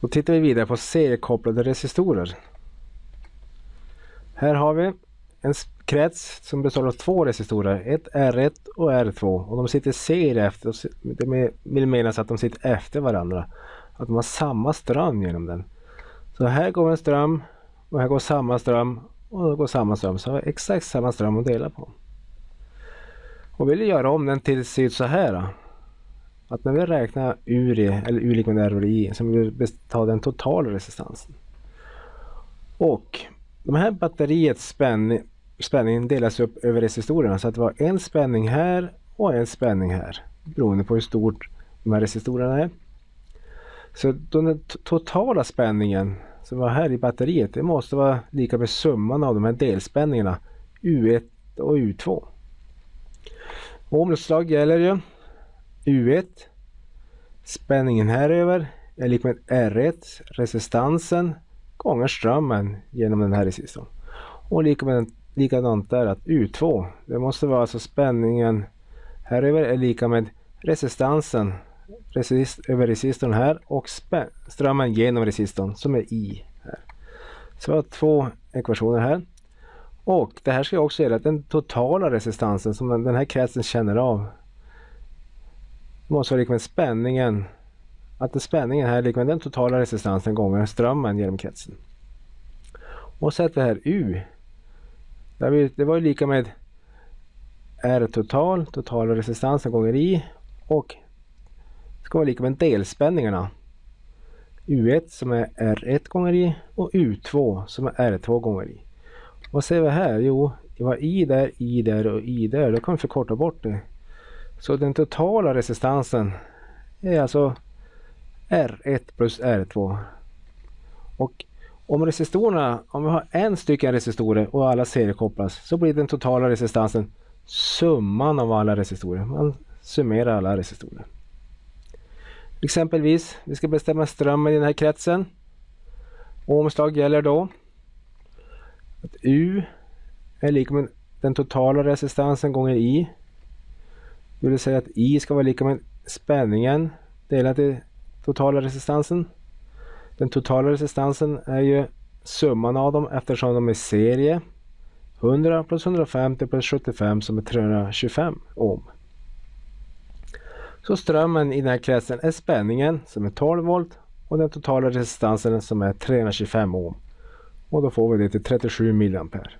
Då tittar vi vidare på seriekopplade resistorer. Här har vi en krets som består av två resistorer, ett R1 och R2 och de sitter serie efter, det vill menas att de sitter efter varandra. Att de har samma ström genom den. Så här går en ström och här går samma ström och då går samma ström. Så har vi exakt samma ström att dela på. Och vill vi göra om den till se ut så här. Att när vi räknar URI, eller U lika med I, så vill vi ta den totala resistansen. Och de här batteriets spänning, spänning delas upp över resistorerna så att det var en spänning här och en spänning här. Beroende på hur stort de här resistorerna är. Så den totala spänningen som var här i batteriet det måste vara lika med summan av de här delspänningarna U1 och U2. Ohms gäller ju U1 spänningen här över är lika med R1 resistansen gånger strömmen genom den här resistorn. Och lika med, likadant där att U2 det måste vara alltså spänningen här över är lika med resistansen resist, över resistorn här och strömmen genom resistorn som är I. här. Så vi har två ekvationer här. Och det här ska också gälla att den totala resistansen som den här kretsen känner av måste vara lika med spänningen att spänningen här är lika med den totala resistansen gånger strömmen genom kretsen. Och så sätter här U. Det var ju lika med R total, totala resistansen gånger I och ska vara lika med delspänningarna. U1 som är R1 gånger I och U2 som är R2 gånger I. Vad ser vi här? Jo, det var I där, I där och I där. Då kan vi förkorta bort det. Så den totala resistansen är alltså R1 plus R2. Och om resistorerna, om vi har en stycken resistorer och alla seriekopplas så blir den totala resistansen summan av alla resistorer. Man summerar alla resistorer. Exempelvis, vi ska bestämma strömmen i den här kretsen. Omslag gäller då att U är lika med den totala resistansen gånger I. Det vill säga att I ska vara lika med spänningen delat i totala resistansen. Den totala resistansen är ju summan av dem eftersom de är serie. 100 plus 150 plus 75 som är 325 ohm. Så strömmen i den här kretsen är spänningen som är 12 volt och den totala resistansen som är 325 ohm. Och då får vi det till 37 milliampere.